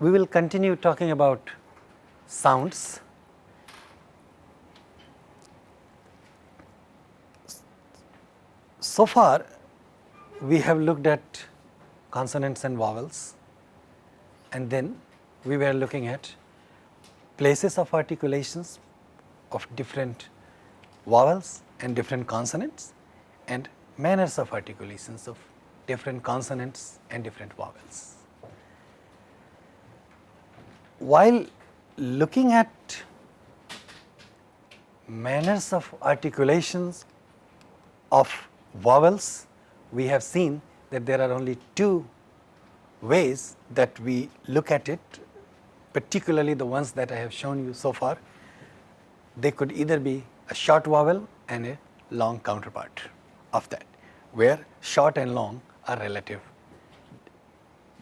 we will continue talking about sounds. So far we have looked at consonants and vowels and then we were looking at places of articulations of different vowels and different consonants and manners of articulations of different consonants and different vowels. While looking at manners of articulations of vowels, we have seen that there are only two ways that we look at it, particularly the ones that I have shown you so far. They could either be a short vowel and a long counterpart of that, where short and long are relative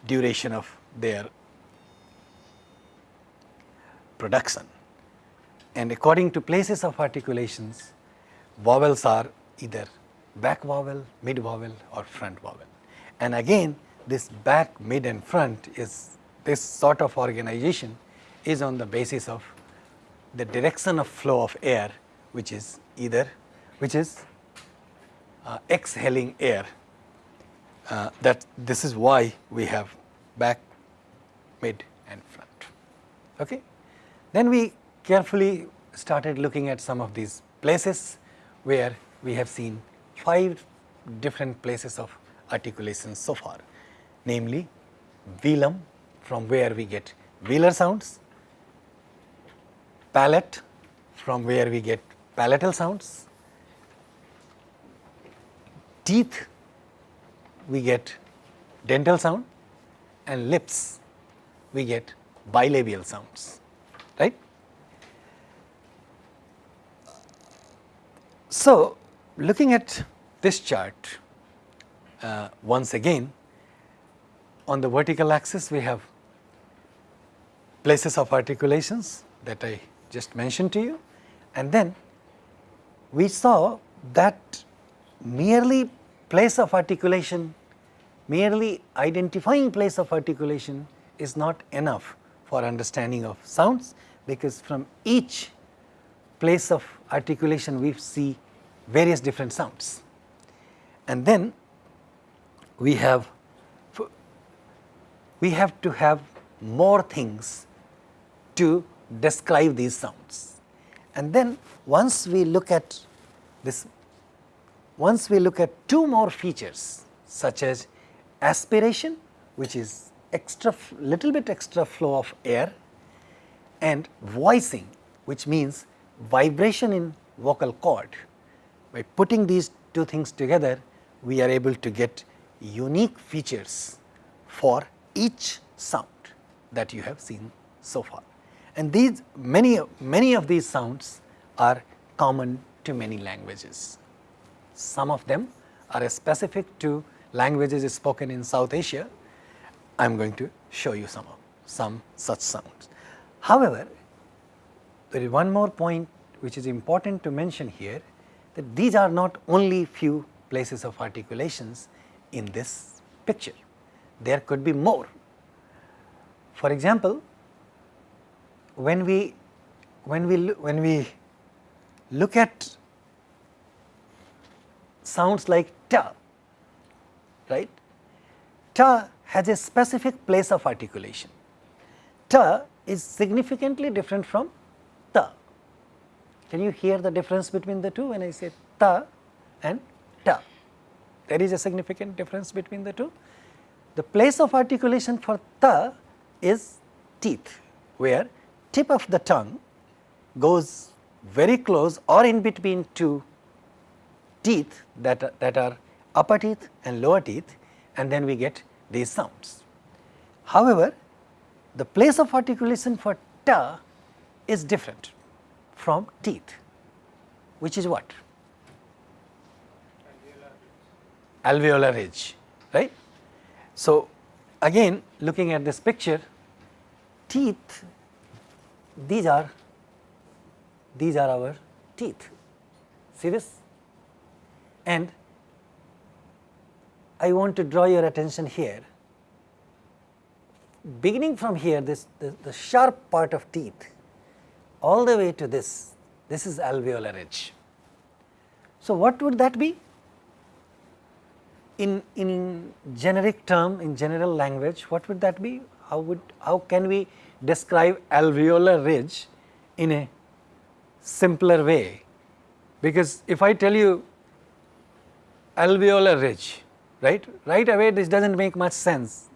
duration of their production. And according to places of articulations, vowels are either back vowel, mid vowel or front vowel. And again this back, mid and front is this sort of organization is on the basis of the direction of flow of air which is either which is uh, exhaling air uh, that this is why we have back, mid and front. Okay. Then we carefully started looking at some of these places where we have seen five different places of articulation so far, namely velum from where we get velar sounds, palate from where we get palatal sounds, teeth we get dental sound. And lips we get bilabial sounds right. So, looking at this chart uh, once again on the vertical axis we have places of articulations that I just mentioned to you. And then we saw that merely place of articulation, merely identifying place of articulation is not enough for understanding of sounds because from each place of articulation we see various different sounds. And then we have we have to have more things to describe these sounds. And then once we look at this, once we look at two more features such as aspiration which is extra little bit extra flow of air and voicing which means vibration in vocal cord. By putting these two things together we are able to get unique features for each sound that you have seen so far. And these many, many of these sounds are common to many languages. Some of them are specific to languages spoken in South Asia. I am going to show you some of some such sounds. However, there is one more point which is important to mention here that these are not only few places of articulations in this picture. There could be more. For example, when we when we when we look at sounds like ta, right? Ta has a specific place of articulation. Ta is significantly different from. Can you hear the difference between the two when I say ta and ta? There is a significant difference between the two. The place of articulation for ta is teeth, where tip of the tongue goes very close or in between two teeth that that are upper teeth and lower teeth and then we get these sounds. However, the place of articulation for ta is different from teeth, which is what? alveolar ridge, right. So, again looking at this picture, teeth, these are, these are our teeth, see this? And I want to draw your attention here. beginning from here this the, the sharp part of teeth all the way to this, this is alveolar ridge. So, what would that be? In, in generic term, in general language, what would that be? How would, how can we describe alveolar ridge in a simpler way? Because if I tell you alveolar ridge, right, right away this does not make much sense.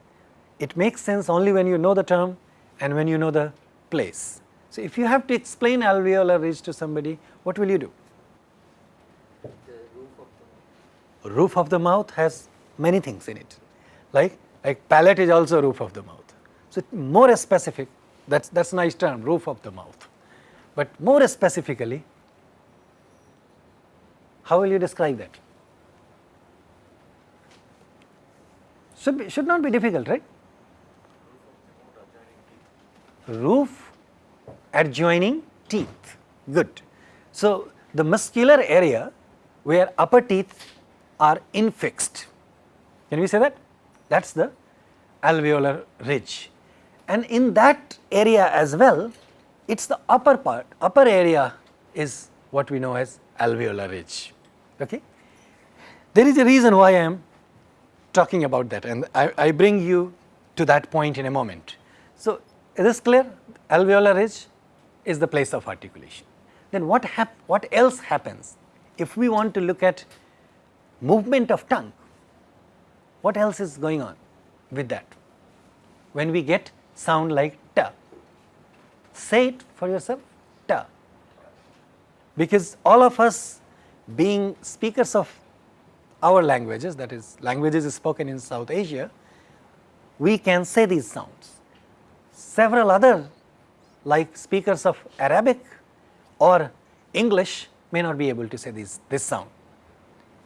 It makes sense only when you know the term and when you know the place. So, if you have to explain alveolar ridge to somebody, what will you do? roof of the mouth has many things in it, like like palate is also roof of the mouth. So, more specific that is that's nice term roof of the mouth, but more specifically how will you describe that? Should, be, should not be difficult, right? Roof adjoining teeth, good. So, the muscular area where upper teeth are infixed. Can we say that? That is the alveolar ridge. And in that area as well, it is the upper part, upper area is what we know as alveolar ridge. Okay? There is a reason why I am talking about that and I, I bring you to that point in a moment. So, is this clear? Alveolar ridge is the place of articulation. Then what, what else happens if we want to look at movement of tongue, what else is going on with that? When we get sound like ta, say it for yourself, ta, because all of us being speakers of our languages, that is languages spoken in South Asia, we can say these sounds. Several other like speakers of Arabic or English may not be able to say this, this sound.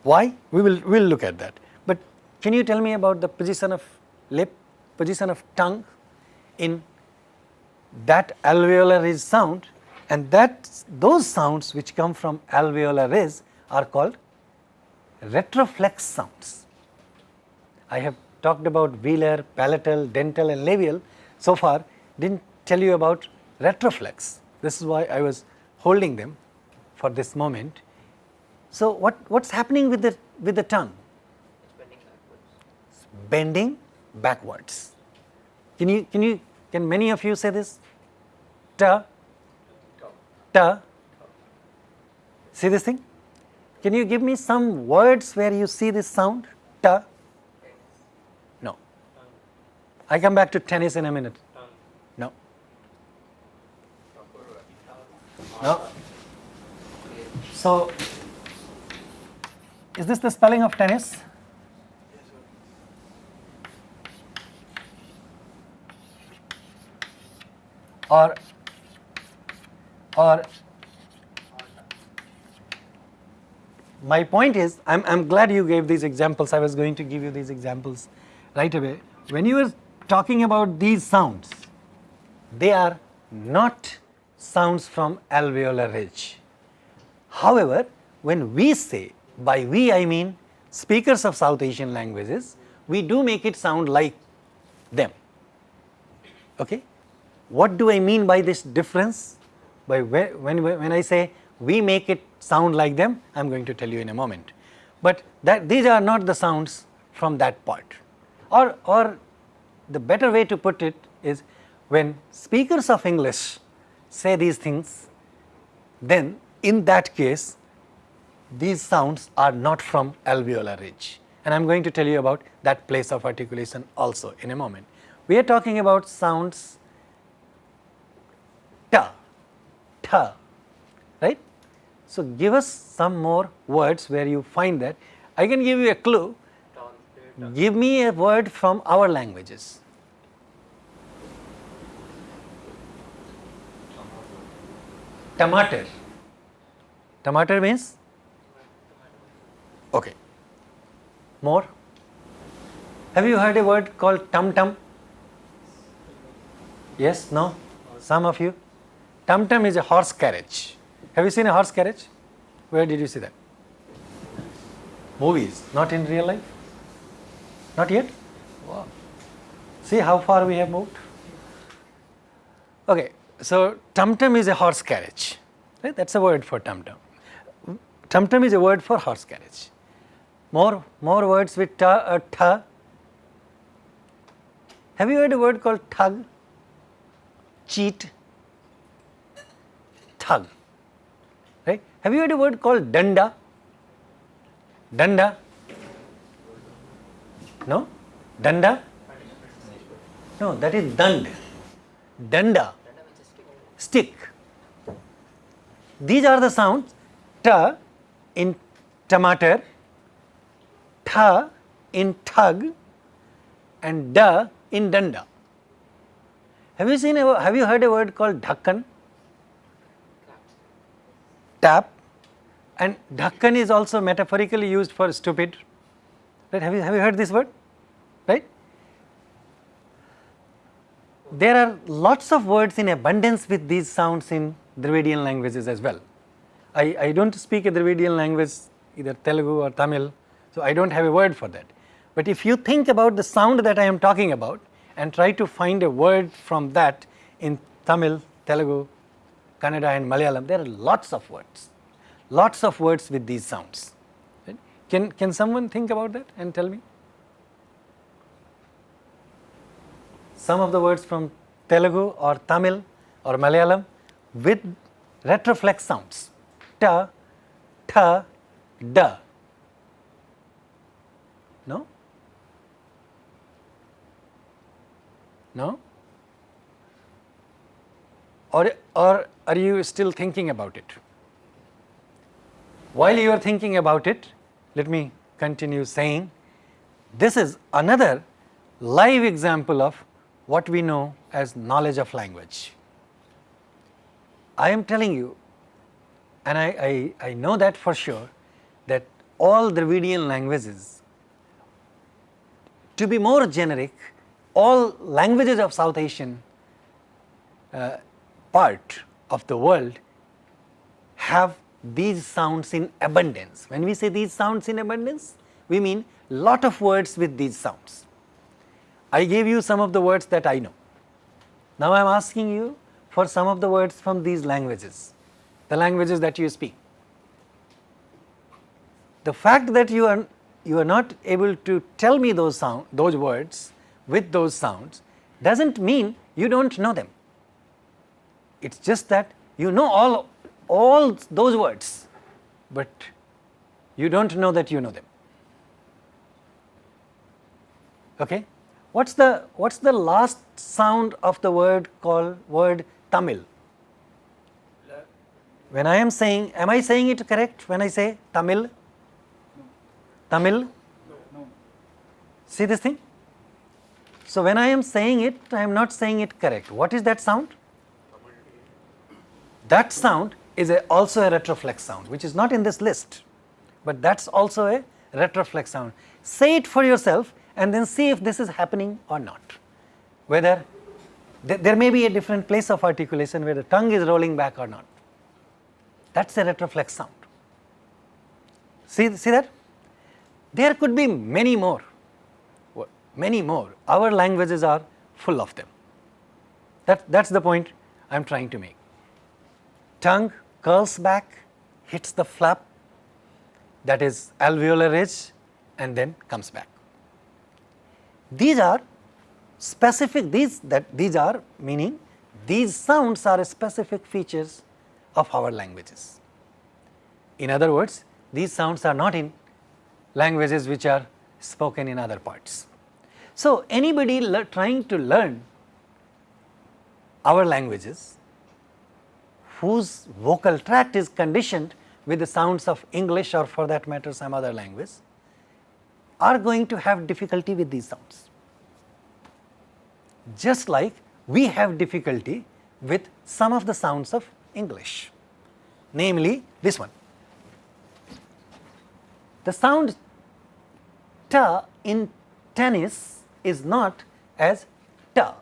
Why? We will we'll look at that. But can you tell me about the position of lip, position of tongue in that alveolar ridge sound and that those sounds which come from alveolar ridge are called retroflex sounds. I have talked about velar, palatal, dental and labial so far did not tell you about retroflex. This is why I was holding them for this moment so, what what's happening with the with the tongue? It's bending backwards. It's bending backwards. Can you can you can many of you say this? Ta, ta. See this thing? Can you give me some words where you see this sound? Ta. No. I come back to tennis in a minute. No. So is this the spelling of tennis? Or, or my point is, I'm, I'm glad you gave these examples. I was going to give you these examples right away. When you were talking about these sounds, they are not sounds from alveolar ridge. However, when we say by we I mean speakers of South Asian languages, we do make it sound like them. Okay? What do I mean by this difference? By when, when I say we make it sound like them, I am going to tell you in a moment. But that these are not the sounds from that part. Or, or the better way to put it is when speakers of English say these things, then in that case these sounds are not from alveolar ridge and I am going to tell you about that place of articulation also in a moment. We are talking about sounds ta, ta, right. So, give us some more words where you find that. I can give you a clue, give me a word from our languages. Tomato. Tomato means Okay. More? Have you heard a word called tum tum? Yes? No? Some of you? Tum tum is a horse carriage. Have you seen a horse carriage? Where did you see that? Movies, not in real life? Not yet? Wow. See how far we have moved? Okay, so tum tum is a horse carriage, right? That's a word for tum tum. Tum tum is a word for horse carriage. More, more words with ta, uh, tha. Have you heard a word called thug? Cheat, thug, right? Have you heard a word called danda? Danda? No? Danda? No, that is dand. Danda, stick. These are the sounds ta in tomato, tha in thug, and da in danda. Have you seen a, have you heard a word called dhakkan? Tap. And dhakkan is also metaphorically used for stupid. Right? Have you have you heard this word? Right? There are lots of words in abundance with these sounds in Dravidian languages as well. I, I do not speak a Dravidian language either Telugu or Tamil, so I do not have a word for that. But if you think about the sound that I am talking about and try to find a word from that in Tamil, Telugu, Kannada and Malayalam, there are lots of words, lots of words with these sounds. Right? Can, can someone think about that and tell me? Some of the words from Telugu or Tamil or Malayalam with retroflex sounds, ta, tha, da. No? No? Or, or are you still thinking about it? While you are thinking about it, let me continue saying this is another live example of what we know as knowledge of language. I am telling you and I, I, I know that for sure that all Dravidian languages to be more generic all languages of South Asian uh, part of the world have these sounds in abundance. When we say these sounds in abundance, we mean lot of words with these sounds. I gave you some of the words that I know. Now I am asking you for some of the words from these languages, the languages that you speak. The fact that you are you are not able to tell me those sound those words with those sounds does not mean you do not know them. It is just that you know all, all those words, but you do not know that you know them. Okay? What is the, what's the last sound of the word called word Tamil? When I am saying, am I saying it correct when I say Tamil? Tamil? See this thing? So, when I am saying it, I am not saying it correct. What is that sound? That sound is a, also a retroflex sound, which is not in this list, but that is also a retroflex sound. Say it for yourself and then see if this is happening or not. Whether th there may be a different place of articulation where the tongue is rolling back or not. That is a retroflex sound. See, see that? There could be many more many more. Our languages are full of them. That, that's the point I am trying to make. Tongue curls back, hits the flap, that is alveolar ridge and then comes back. These are specific, these, that, these are meaning these sounds are specific features of our languages. In other words, these sounds are not in languages which are spoken in other parts. So, anybody trying to learn our languages whose vocal tract is conditioned with the sounds of English or for that matter some other language are going to have difficulty with these sounds. Just like we have difficulty with some of the sounds of English, namely this one. The sound ta in tennis is not as ta.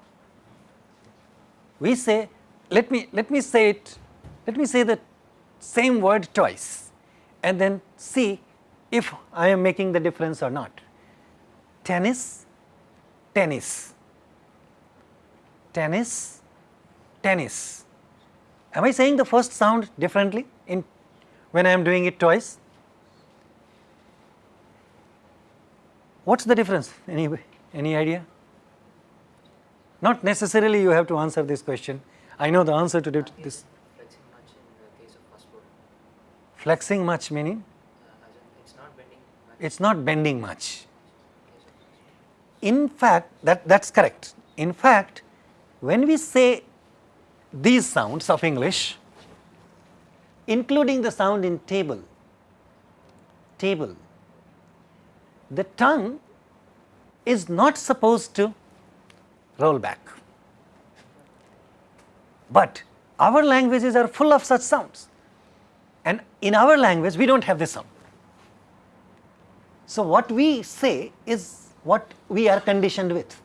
We say, let me, let me say it, let me say the same word twice and then see if I am making the difference or not. Tennis, tennis, tennis, tennis. Am I saying the first sound differently in when I am doing it twice? What's the difference? Any, any idea? Not necessarily you have to answer this question. I know the answer to this. Flexing much in the case of first word. Flexing much meaning Uh, as in it's not much. it's not bending much. in fact, that, that's correct. In fact, when we say these sounds of English, including the sound in table, table, the tongue is not supposed to roll back. But our languages are full of such sounds. And in our language, we don't have this sound. So, what we say is what we are conditioned with.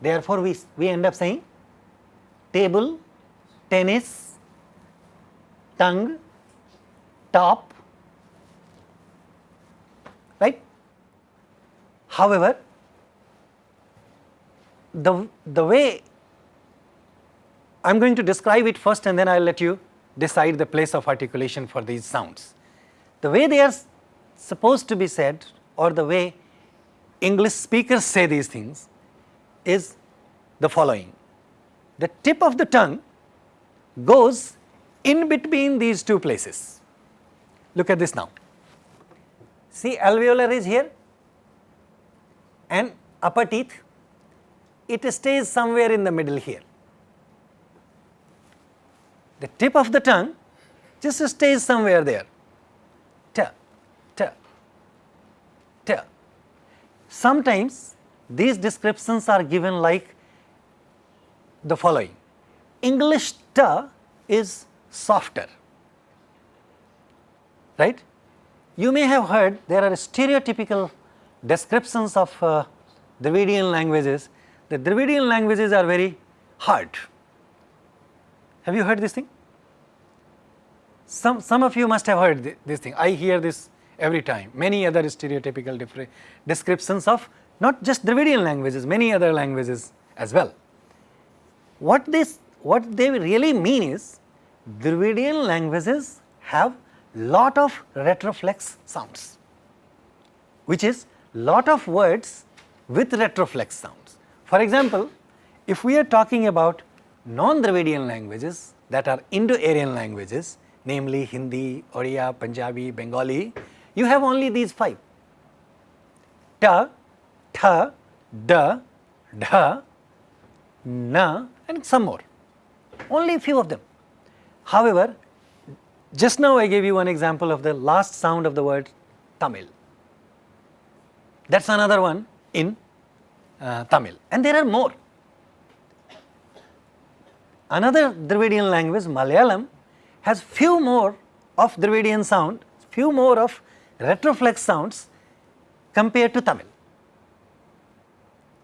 Therefore, we, we end up saying table, tennis, tongue, top, right. However, the, the way I am going to describe it first and then I will let you decide the place of articulation for these sounds. The way they are supposed to be said or the way English speakers say these things is the following. The tip of the tongue goes in between these two places. Look at this now. See alveolar is here and upper teeth, it stays somewhere in the middle here. The tip of the tongue just stays somewhere there. T. Sometimes these descriptions are given like the following. English t is softer, right? You may have heard there are stereotypical descriptions of uh, Dravidian languages. The Dravidian languages are very hard. Have you heard this thing? Some, some of you must have heard thi- this thing. I hear this every time. Many other stereotypical descriptions of not just Dravidian languages, many other languages as well. What this, what they really mean is Dravidian languages have lot of retroflex sounds, which is lot of words with retroflex sounds. For example, if we are talking about non-Dravidian languages that are Indo-Aryan languages, namely Hindi, Oriya, Punjabi, Bengali, you have only these five. Ta, tha, da, dha, na and some more, only a few of them. However, just now I gave you one example of the last sound of the word Tamil. That is another one in uh, Tamil and there are more. Another Dravidian language Malayalam has few more of Dravidian sound, few more of retroflex sounds compared to Tamil.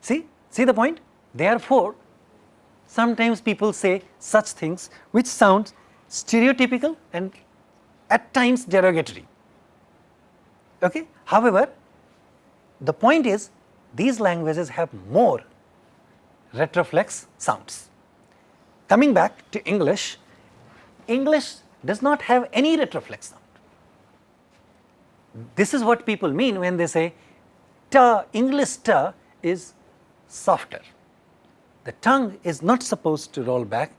See, see the point? Therefore, sometimes people say such things which sound stereotypical and at times derogatory. Okay? However, the point is these languages have more retroflex sounds. Coming back to English, English does not have any retroflex sound. This is what people mean when they say ta, English ta is softer. The tongue is not supposed to roll back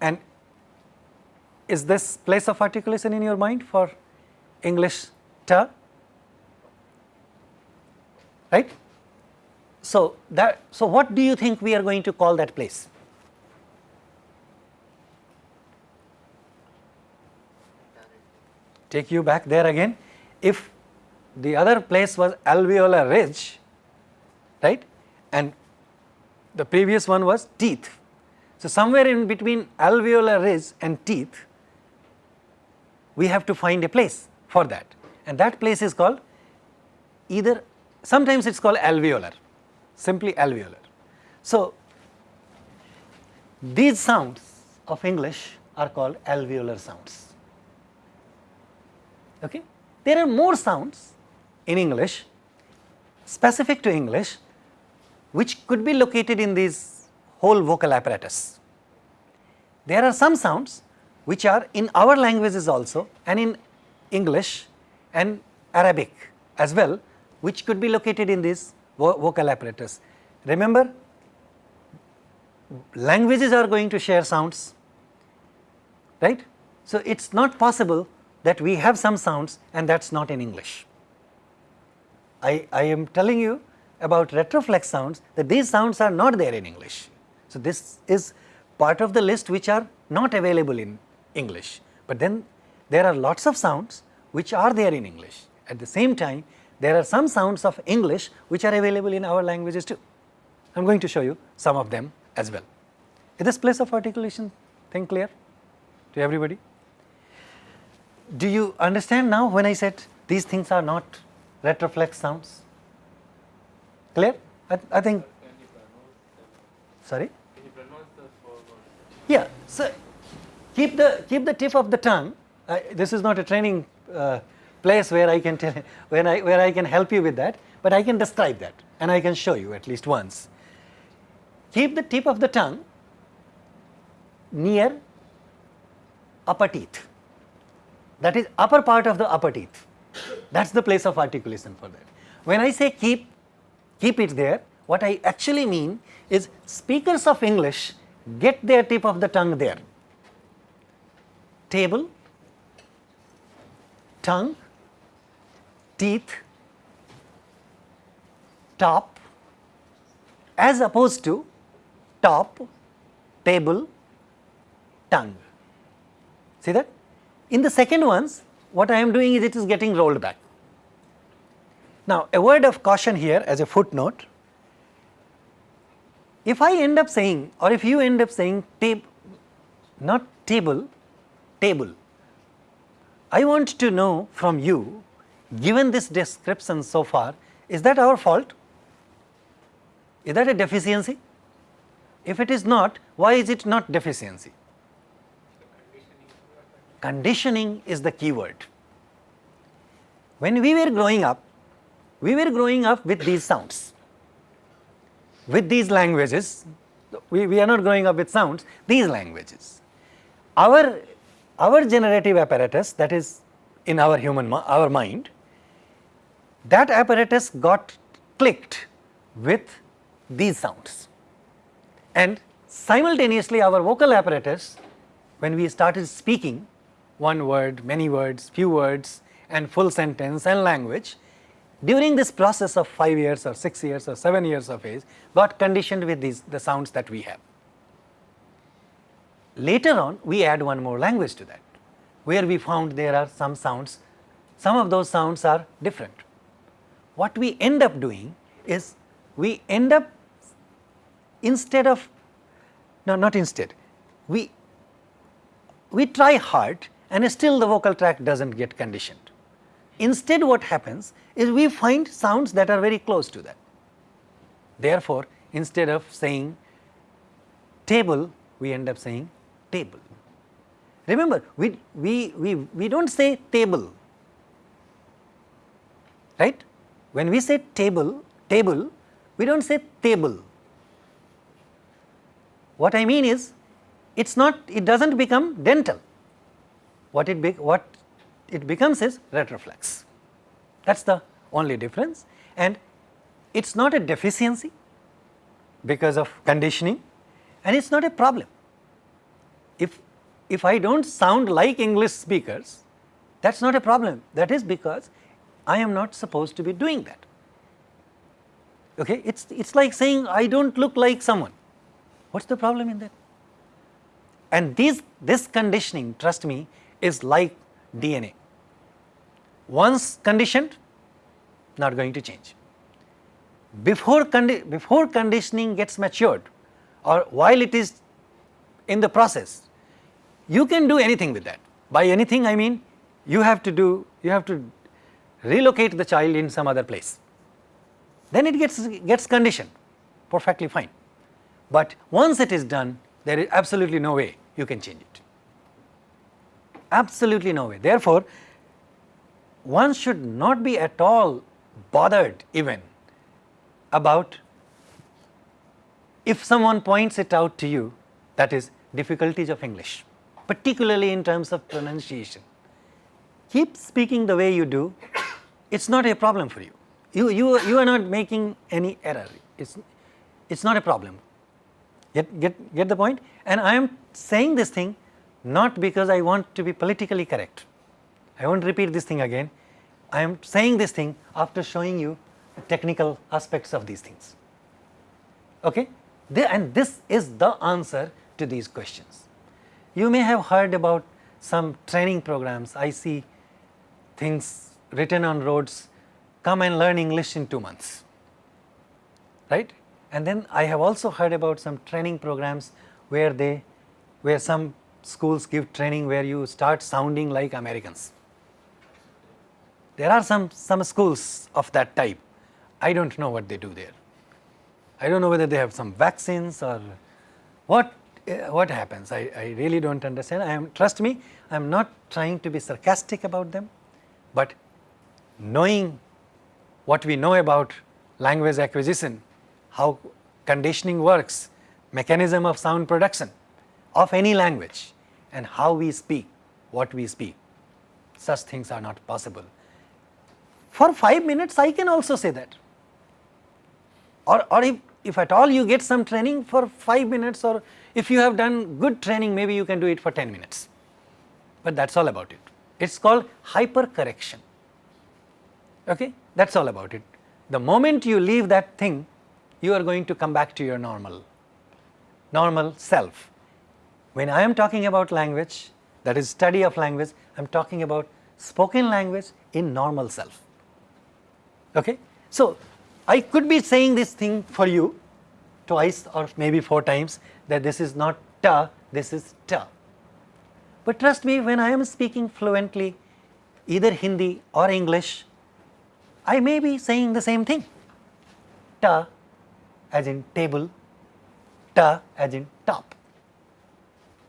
and is this place of articulation in your mind for English ta? Right? So, that, so what do you think we are going to call that place? Take you back there again. If the other place was alveolar ridge, right, and the previous one was teeth. So, somewhere in between alveolar ridge and teeth, we have to find a place for that and that place is called either sometimes it is called alveolar, simply alveolar. So, these sounds of English are called alveolar sounds. Okay? There are more sounds in English specific to English which could be located in this whole vocal apparatus. there are some sounds which are in our languages also and in English and Arabic as well which could be located in this vo vocal apparatus. Remember languages are going to share sounds right. So, it is not possible that we have some sounds and that is not in English. I, I am telling you about retroflex sounds that these sounds are not there in English. So, this is part of the list which are not available in English, but then there are lots of sounds which are there in English. At the same time, there are some sounds of English which are available in our languages too. I am going to show you some of them as well. Is this place of articulation thing clear to everybody? Do you understand now when I said these things are not retroflex sounds? Clear? I, I think. Sorry. Yeah. So keep the keep the tip of the tongue. Uh, this is not a training uh, place where I can tell when I where I can help you with that, but I can describe that and I can show you at least once. Keep the tip of the tongue near upper teeth. That is upper part of the upper teeth. That's the place of articulation for that. When I say keep, keep it there, what I actually mean is speakers of English get their tip of the tongue there. Table, tongue, teeth, top as opposed to top, table, tongue. See that? In the second ones, what I am doing is it is getting rolled back. Now, a word of caution here as a footnote. If I end up saying or if you end up saying tab, not table, table, I want to know from you given this description so far, is that our fault? Is that a deficiency? If it is not, why is it not deficiency? Conditioning is the key word. When we were growing up, we were growing up with these sounds, with these languages, we, we are not growing up with sounds, these languages. Our, our generative apparatus that is in our human, our mind, that apparatus got clicked with these sounds and simultaneously our vocal apparatus when we started speaking one word, many words, few words and full sentence and language during this process of 5 years or 6 years or 7 years of age got conditioned with these the sounds that we have. Later on we add one more language to that where we found there are some sounds, some of those sounds are different. What we end up doing is we end up instead of no not instead we we try hard and still the vocal tract does not get conditioned. Instead what happens is we find sounds that are very close to that. Therefore, instead of saying table we end up saying table. Remember we, we, we, we do not say table right. When we say table, table we do not say table what I mean is it is not it does not become dental what it be, what it becomes is retroflex that is the only difference and it is not a deficiency because of conditioning and it is not a problem. If, if I do not sound like English speakers that is not a problem that is because I am not supposed to be doing that. Okay? It is it's like saying I do not look like someone what is the problem in that? And these, this conditioning, trust me, is like DNA. Once conditioned, not going to change. Before, condi before conditioning gets matured or while it is in the process, you can do anything with that. By anything I mean you have to do, you have to relocate the child in some other place. Then it gets, gets conditioned perfectly fine but once it is done there is absolutely no way you can change it, absolutely no way. Therefore, one should not be at all bothered even about if someone points it out to you that is difficulties of English, particularly in terms of pronunciation. Keep speaking the way you do, it is not a problem for you. You, you, you are not making any error, it is it's not a problem. Get, get, get the point? And I am saying this thing not because I want to be politically correct. I won't repeat this thing again. I am saying this thing after showing you the technical aspects of these things. Okay? And this is the answer to these questions. You may have heard about some training programs. I see things written on roads, come and learn English in 2 months, right. And then I have also heard about some training programs where they, where some schools give training where you start sounding like Americans. There are some, some schools of that type. I do not know what they do there. I do not know whether they have some vaccines or what, uh, what happens. I, I really do not understand. I am, trust me, I am not trying to be sarcastic about them, but knowing what we know about language acquisition how conditioning works, mechanism of sound production of any language and how we speak, what we speak. Such things are not possible. For 5 minutes I can also say that or, or if, if at all you get some training for 5 minutes or if you have done good training maybe you can do it for 10 minutes, but that is all about it. It is called hyper correction, okay? that is all about it. The moment you leave that thing you are going to come back to your normal, normal self. When I am talking about language, that is study of language, I am talking about spoken language in normal self. Okay? So, I could be saying this thing for you twice or maybe four times that this is not ta, this is ta. But trust me when I am speaking fluently either Hindi or English, I may be saying the same thing ta as in table, ta as in top.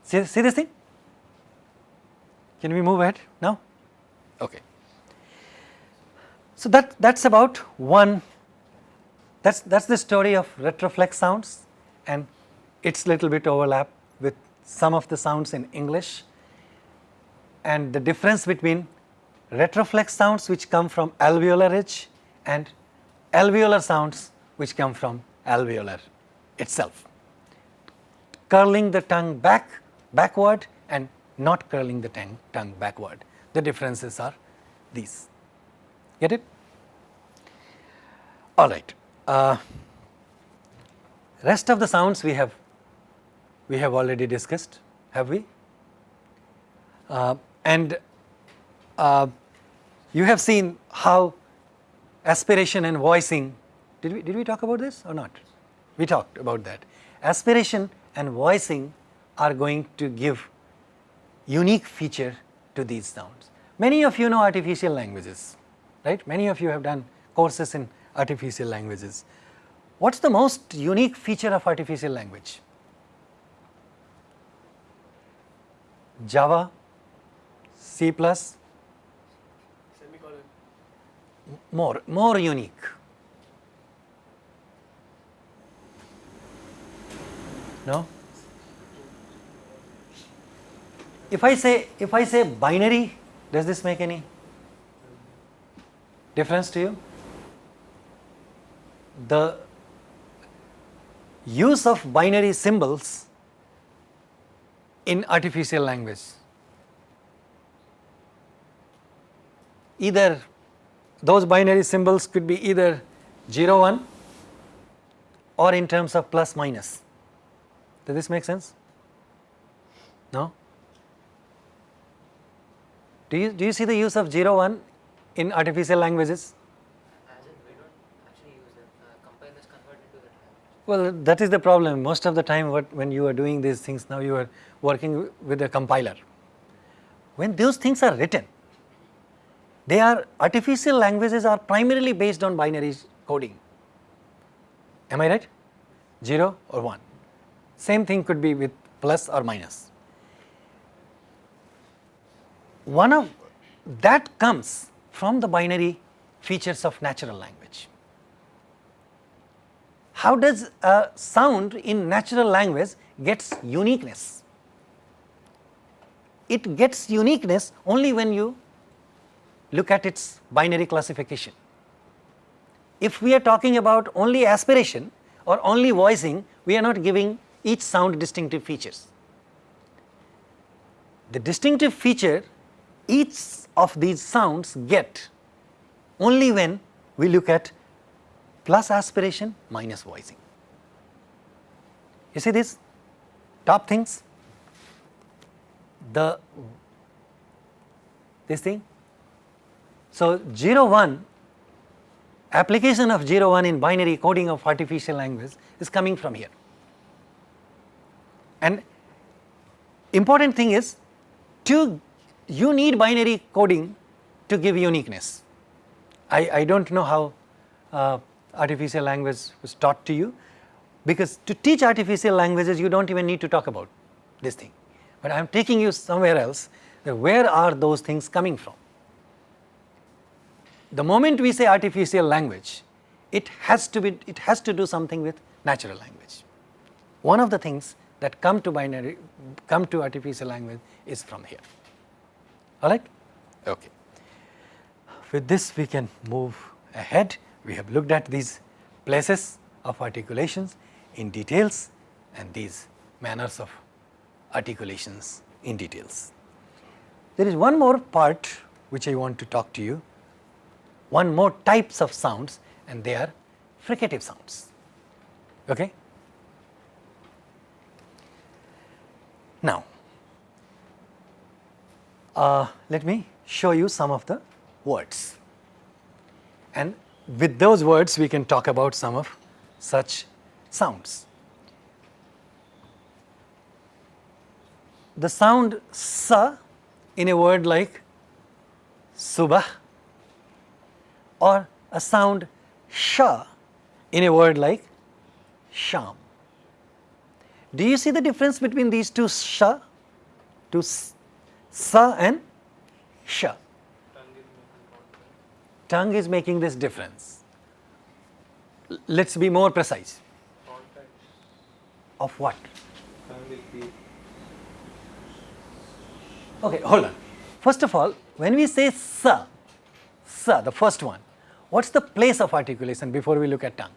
See, see this thing? Can we move ahead now? Okay. So that that's about one. That's that's the story of retroflex sounds, and its little bit overlap with some of the sounds in English, and the difference between retroflex sounds which come from alveolar ridge and alveolar sounds which come from alveolar itself. Curling the tongue back, backward and not curling the tongue, backward. The differences are these. Get it? All right. Uh, rest of the sounds we have we have already discussed, have we? Uh, and uh, you have seen how aspiration and voicing did we, did we talk about this or not? We talked about that. Aspiration and voicing are going to give unique feature to these sounds. Many of you know artificial languages, right? Many of you have done courses in artificial languages. What is the most unique feature of artificial language? Java, C+, plus, more, more unique. No? If I say if I say binary, does this make any difference to you? The use of binary symbols in artificial language either those binary symbols could be either 0 1 or in terms of plus minus does this make sense? No? Do you, do you see the use of 0 1 in artificial languages? Well, that is the problem. Most of the time, what, when you are doing these things, now you are working with a compiler. When those things are written, they are artificial languages are primarily based on binary coding. Am I right? 0 or 1. Same thing could be with plus or minus. One of that comes from the binary features of natural language. How does a sound in natural language gets uniqueness? it gets uniqueness only when you look at its binary classification. If we are talking about only aspiration or only voicing, we are not giving each sound distinctive features. The distinctive feature each of these sounds get only when we look at plus aspiration minus voicing. You see this top things, the this thing. So, 0 1 application of 0 1 in binary coding of artificial language is coming from here. And important thing is to you need binary coding to give uniqueness. I, I do not know how uh, artificial language was taught to you because to teach artificial languages you do not even need to talk about this thing, but I am taking you somewhere else where are those things coming from. The moment we say artificial language, it has to be it has to do something with natural language. One of the things that come to binary come to artificial language is from here all right okay. With this we can move ahead. We have looked at these places of articulations in details and these manners of articulations in details. There is one more part which i want to talk to you. One more types of sounds and they are fricative sounds. Okay? Now uh, let me show you some of the words. And with those words we can talk about some of such sounds. The sound sa in a word like subah or a sound sha in a word like sham. Do you see the difference between these two sha, two sa and sha. Tongue is making this difference. Let us be more precise. Of what? Okay, hold on. First of all, when we say sa, sa, the first one, what's the place of articulation before we look at tongue?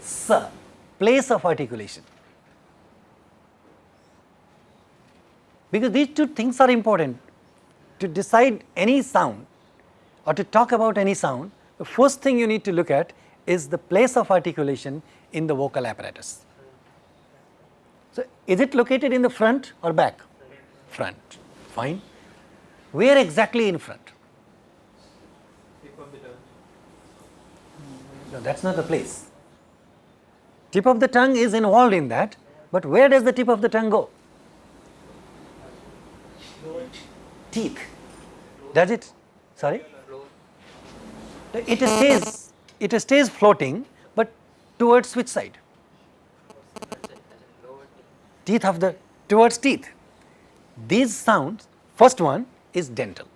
Sa, place of articulation. Because these two things are important. To decide any sound or to talk about any sound, the first thing you need to look at is the place of articulation in the vocal apparatus. So, is it located in the front or back? Front, fine. Where exactly in front? No, that is not the place. Tip of the tongue is involved in that, but where does the tip of the tongue go? Teeth. Does it? Sorry? It stays, it stays floating, but towards which side? Teeth of the, towards teeth. These sounds, first one is dental,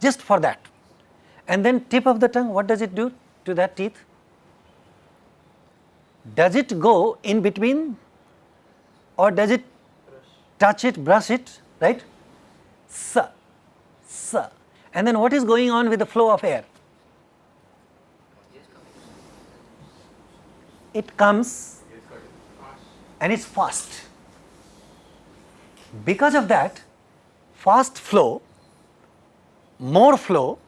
just for that. And then tip of the tongue, what does it do to that teeth? Does it go in between or does it touch it, brush it, right? Sa, sa. And then what is going on with the flow of air? It comes and it's fast. Because of that, fast flow, more flow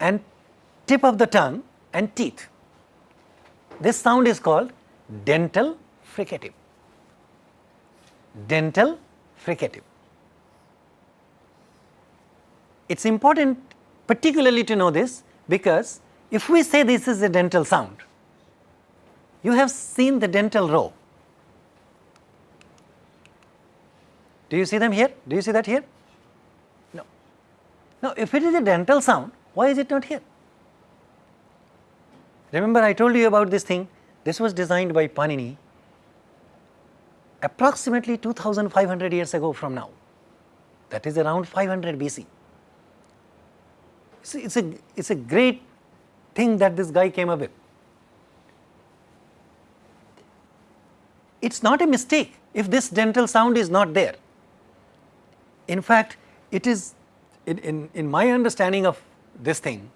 and tip of the tongue and teeth. This sound is called dental fricative. Dental fricative. It is important particularly to know this because if we say this is a dental sound, you have seen the dental row. Do you see them here? Do you see that here? No. Now, if it is a dental sound, why is it not here? Remember I told you about this thing, this was designed by Panini approximately 2500 years ago from now, that is around 500 BC. It's a it's a great thing that this guy came up with. it is not a mistake if this dental sound is not there. In fact, it is in, in, in my understanding of this thing,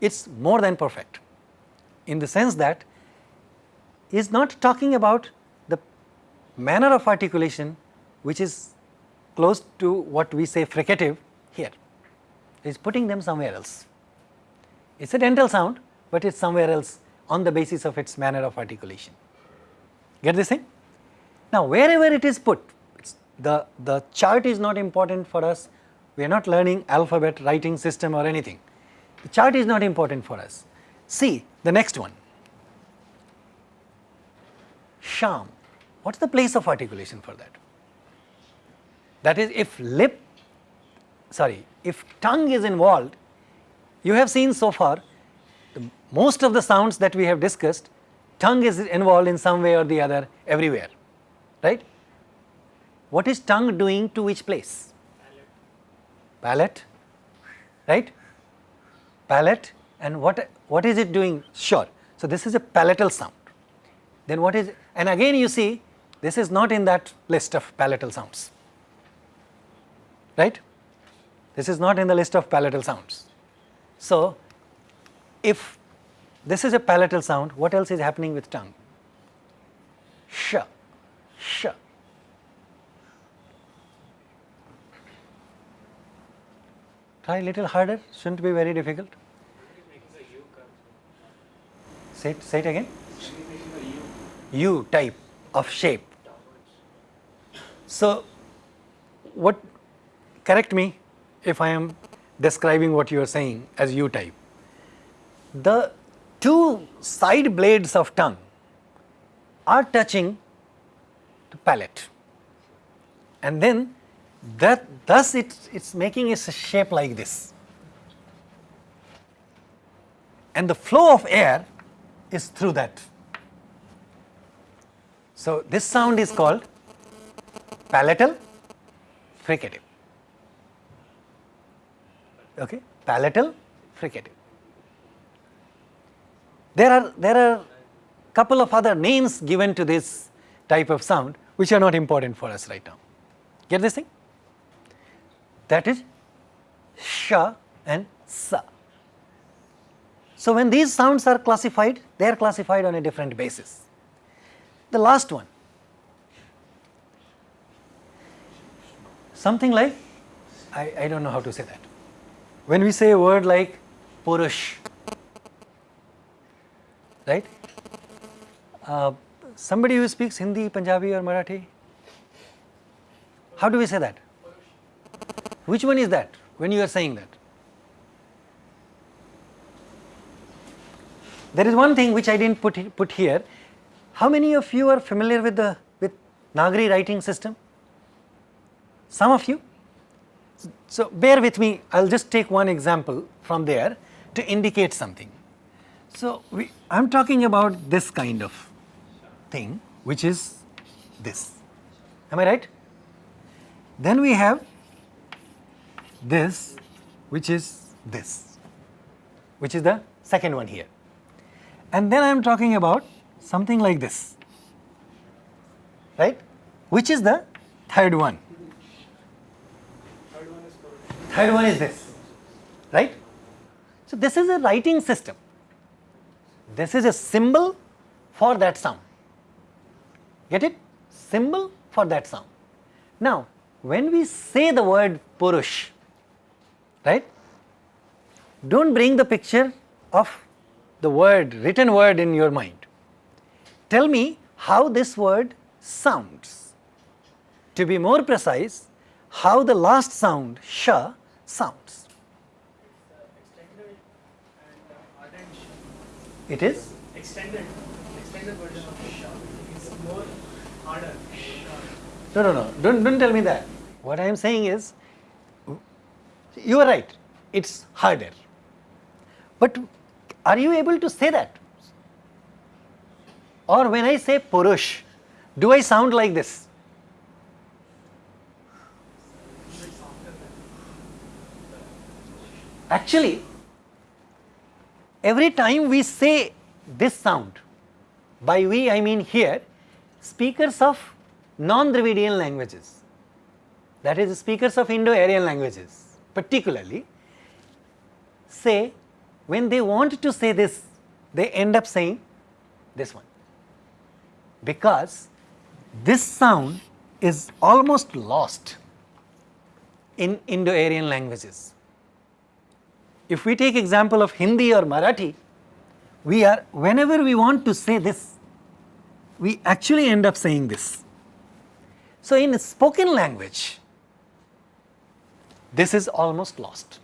it is more than perfect in the sense that is not talking about the manner of articulation which is close to what we say fricative is putting them somewhere else. It is a dental sound, but it is somewhere else on the basis of its manner of articulation. Get this thing? Now, wherever it is put, the, the chart is not important for us, we are not learning alphabet writing system or anything. The chart is not important for us. See the next one, sham. What is the place of articulation for that? That is if lip, sorry, if tongue is involved, you have seen so far most of the sounds that we have discussed, tongue is involved in some way or the other everywhere, right? What is tongue doing to which place? Palate, right? Palate and what, what is it doing? Sure. So, this is a palatal sound. Then what is, and again you see this is not in that list of palatal sounds, right? This is not in the list of palatal sounds. So, if this is a palatal sound, what else is happening with tongue? Sh, sh. Try a little harder, shouldn't be very difficult. Say it, say it again. U type of shape. So, what correct me if I am describing what you are saying as U type. The two side blades of tongue are touching the palate and then that thus it's, it's making a shape like this and the flow of air is through that. So, this sound is called palatal fricative okay palatal fricative there are, there are couple of other names given to this type of sound which are not important for us right now. Get this thing? That is sha and sa. So, when these sounds are classified, they are classified on a different basis. The last one, something like, I, I do not know how to say that. When we say a word like Purush, right? Uh, somebody who speaks Hindi, Punjabi or Marathi, how do we say that? Which one is that when you are saying that? There is one thing which I did not put, put here. How many of you are familiar with the with Nagari writing system? Some of you? So, bear with me, I will just take one example from there to indicate something. So, I am talking about this kind of thing which is this, am I right? Then we have this which is this, which is the second one here. And then I am talking about something like this, right, which is the third one. Third one is this, right. So, this is a writing system this is a symbol for that sound. Get it? Symbol for that sound. Now, when we say the word Purush, right, do not bring the picture of the word, written word in your mind. Tell me how this word sounds. To be more precise, how the last sound, sh, sounds. It is? Extended, extended version of. It's more harder. No, no, no, don't, don't tell me that. What I am saying is, you are right, it's harder. But are you able to say that? Or when I say Purush, do I sound like this? Actually, every time we say this sound, by we I mean here, speakers of non-Dravidian languages, that is speakers of Indo-Aryan languages particularly say when they want to say this, they end up saying this one because this sound is almost lost in Indo-Aryan languages. If we take example of Hindi or Marathi, we are whenever we want to say this, we actually end up saying this. So, in spoken language, this is almost lost.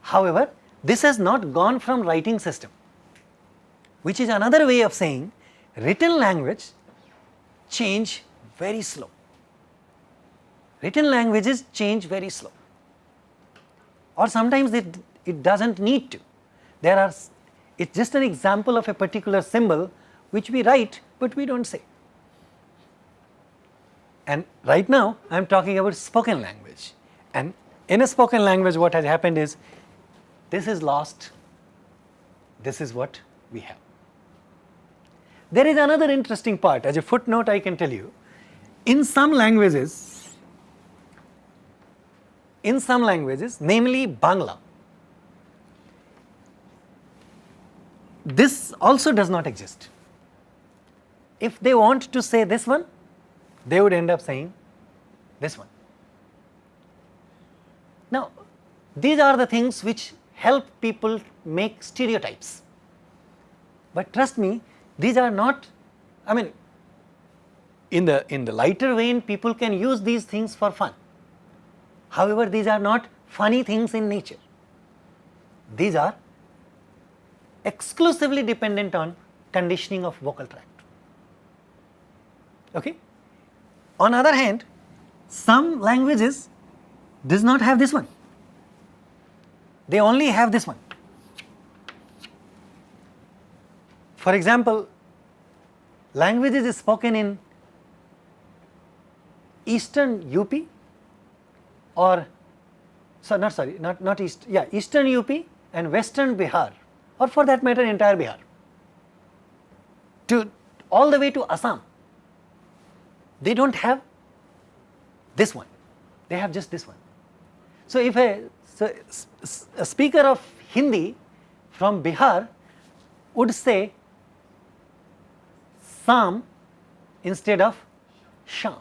However, this has not gone from writing system, which is another way of saying written language change very slow. Written languages change very slow or sometimes it, it does not need to. There are, it is just an example of a particular symbol which we write, but we do not say. And right now I am talking about spoken language and in a spoken language what has happened is this is lost, this is what we have. There is another interesting part as a footnote I can tell you, in some languages, in some languages namely Bangla, this also does not exist. If they want to say this one, they would end up saying this one. Now, these are the things which help people make stereotypes, but trust me these are not I mean in the in the lighter vein people can use these things for fun. However, these are not funny things in nature, these are exclusively dependent on conditioning of vocal tract. Okay? On other hand, some languages does not have this one, they only have this one. For example, languages spoken in eastern UP or so not sorry not not east yeah eastern UP and western Bihar or for that matter entire Bihar. To all the way to Assam they do not have this one, they have just this one. So, if a, so a speaker of Hindi from Bihar would say Sam instead of Sham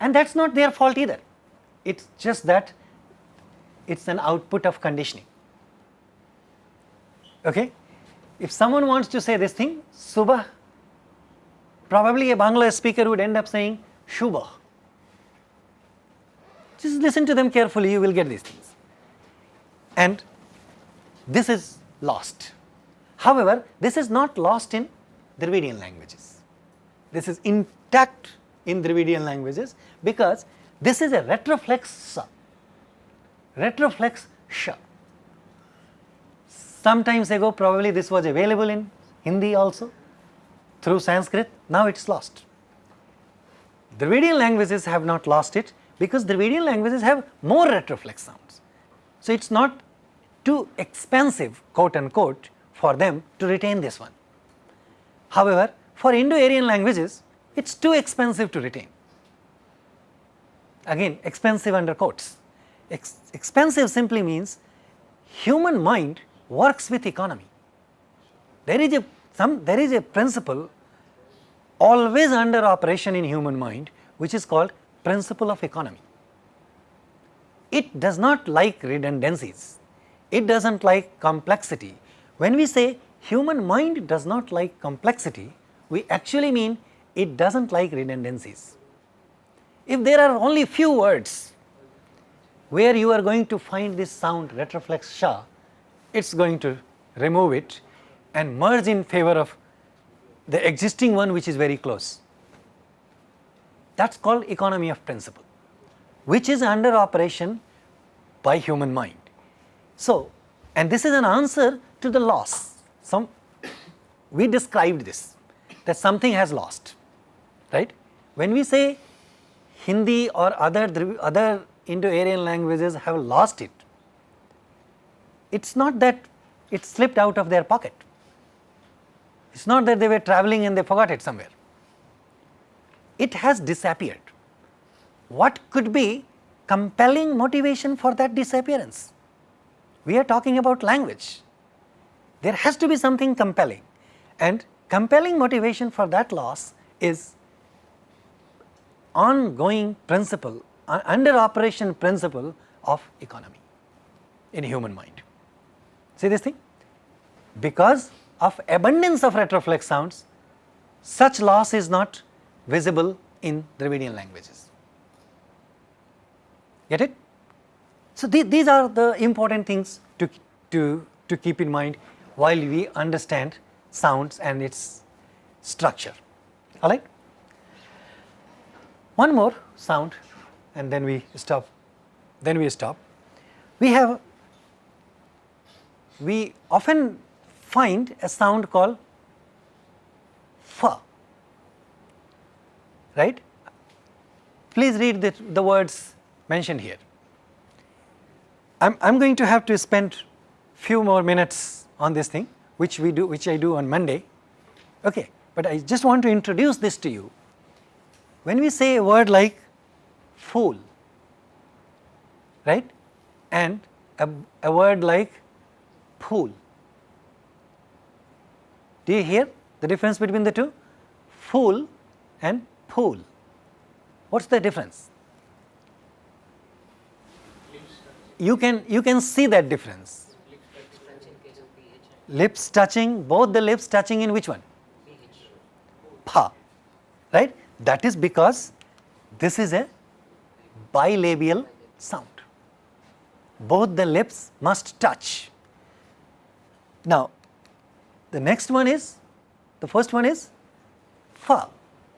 and that is not their fault either, it is just that it is an output of conditioning. Okay? If someone wants to say this thing, Subah probably a Bangla speaker would end up saying Shubha. Just listen to them carefully, you will get these things. And this is lost. However, this is not lost in Dravidian languages. This is intact in Dravidian languages because this is a retroflex retroflex sha. Sometimes ago probably this was available in Hindi also through Sanskrit, now it is lost. Dravidian languages have not lost it because Dravidian languages have more retroflex sounds. So, it is not too expensive quote unquote for them to retain this one. However, for Indo-Aryan languages it is too expensive to retain. Again expensive under quotes. Ex expensive simply means human mind works with economy. There is a some there is a principle always under operation in human mind which is called principle of economy. It does not like redundancies, it does not like complexity. When we say human mind does not like complexity, we actually mean it does not like redundancies. If there are only few words where you are going to find this sound retroflex sha, it is going to remove it and merge in favor of the existing one which is very close. That is called economy of principle, which is under operation by human mind. So, and this is an answer to the loss. Some we described this that something has lost, right? When we say Hindi or other other Indo-Aryan languages have lost it, it is not that it slipped out of their pocket. It is not that they were traveling and they forgot it somewhere. It has disappeared. What could be compelling motivation for that disappearance? We are talking about language. There has to be something compelling and compelling motivation for that loss is ongoing principle, uh, under operation principle of economy in human mind. See this thing? Because of abundance of retroflex sounds, such loss is not visible in Dravidian languages. Get it? So, the, these are the important things to, to, to keep in mind while we understand sounds and its structure, alright. One more sound and then we stop, then we stop. We have, we often find a sound called fa, right. Please read the, the words mentioned here. I am going to have to spend few more minutes on this thing which we do which I do on Monday okay but I just want to introduce this to you when we say a word like fool right and a, a word like pool do you hear the difference between the two fool and pool what's the difference you can you can see that difference Difference in case of PH and lips touching both the lips touching in which one pa right that is because this is a bilabial sound. Both the lips must touch. Now the next one is the first one is fa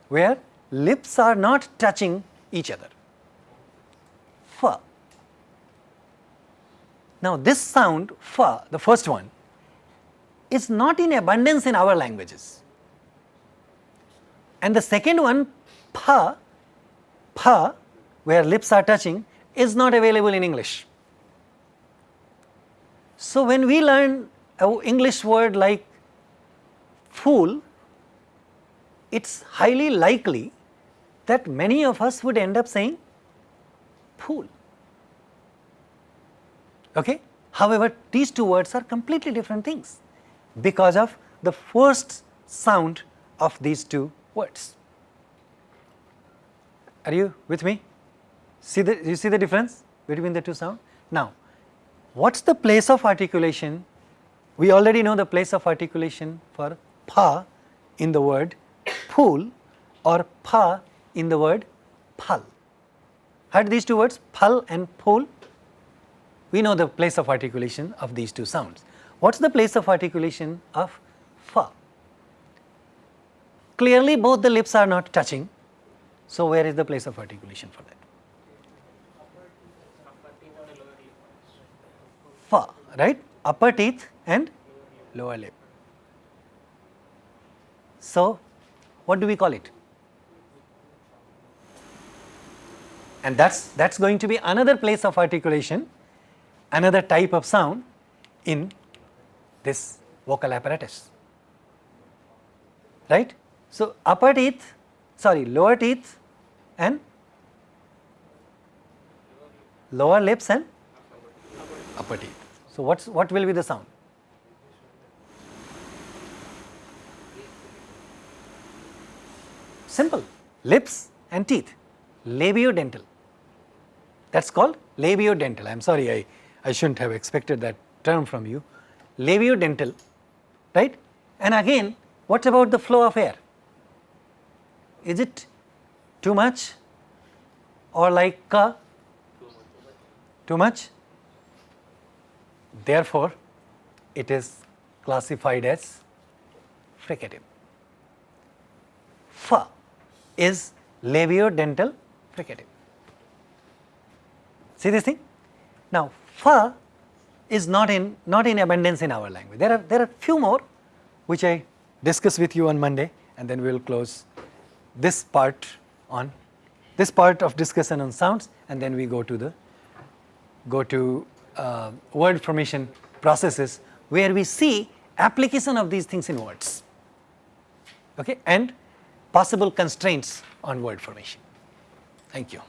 where lips are not touching each other. Fa now this sound fa the first one is not in abundance in our languages. And the second one, pa, pa, where lips are touching, is not available in English. So when we learn an English word like fool, it's highly likely that many of us would end up saying fool. Okay? However, these two words are completely different things because of the first sound of these two words. Are you with me? See the, you see the difference between the two sounds? Now, what is the place of articulation? We already know the place of articulation for pa in the word pool or pa in the word phal. Heard these two words phal and pool? We know the place of articulation of these two sounds. What is the place of articulation of fa? Clearly both the lips are not touching, so where is the place of articulation for that? Fa, right? Upper teeth and lower lip. So, what do we call it? And that's that's going to be another place of articulation, another type of sound in this vocal apparatus, right. So, upper teeth, sorry lower teeth and lower lips and upper teeth. So, what's what will be the sound? Simple, lips and teeth, labiodental. That's called labiodental. I am sorry, I, I shouldn't have expected that term from you labiodental, right? And again, what about the flow of air? Is it too much or like uh, too much? Therefore, it is classified as fricative. Fa is labiodental fricative. See this thing? Now, fa is not in not in abundance in our language. There are there are few more which I discuss with you on Monday and then we will close this part on this part of discussion on sounds and then we go to the go to uh, word formation processes where we see application of these things in words. okay, and possible constraints on word formation. Thank you.